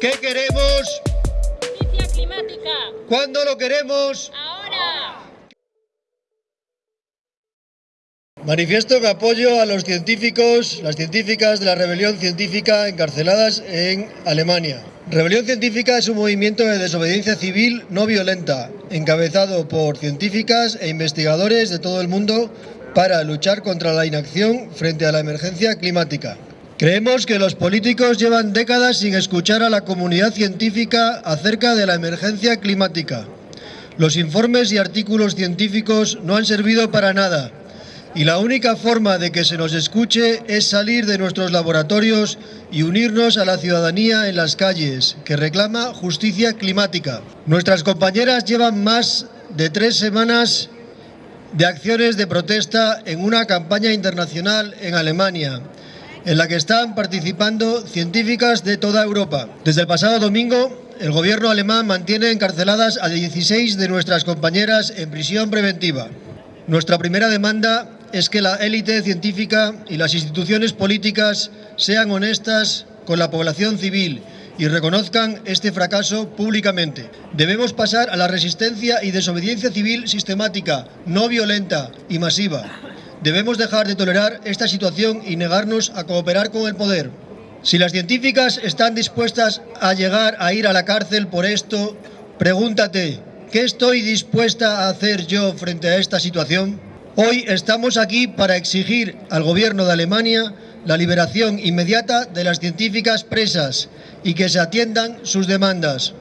¿Qué queremos? Justicia climática. ¿Cuándo lo queremos? Ahora. Manifiesto que apoyo a los científicos, las científicas de la rebelión científica encarceladas en Alemania. Rebelión Científica es un movimiento de desobediencia civil no violenta, encabezado por científicas e investigadores de todo el mundo para luchar contra la inacción frente a la emergencia climática. Creemos que los políticos llevan décadas sin escuchar a la comunidad científica acerca de la emergencia climática. Los informes y artículos científicos no han servido para nada y la única forma de que se nos escuche es salir de nuestros laboratorios y unirnos a la ciudadanía en las calles, que reclama justicia climática. Nuestras compañeras llevan más de tres semanas de acciones de protesta en una campaña internacional en Alemania, en la que están participando científicas de toda Europa. Desde el pasado domingo, el gobierno alemán mantiene encarceladas a 16 de nuestras compañeras en prisión preventiva. Nuestra primera demanda es que la élite científica y las instituciones políticas sean honestas con la población civil y reconozcan este fracaso públicamente. Debemos pasar a la resistencia y desobediencia civil sistemática, no violenta y masiva. Debemos dejar de tolerar esta situación y negarnos a cooperar con el poder. Si las científicas están dispuestas a llegar a ir a la cárcel por esto, pregúntate, ¿qué estoy dispuesta a hacer yo frente a esta situación? Hoy estamos aquí para exigir al gobierno de Alemania la liberación inmediata de las científicas presas y que se atiendan sus demandas.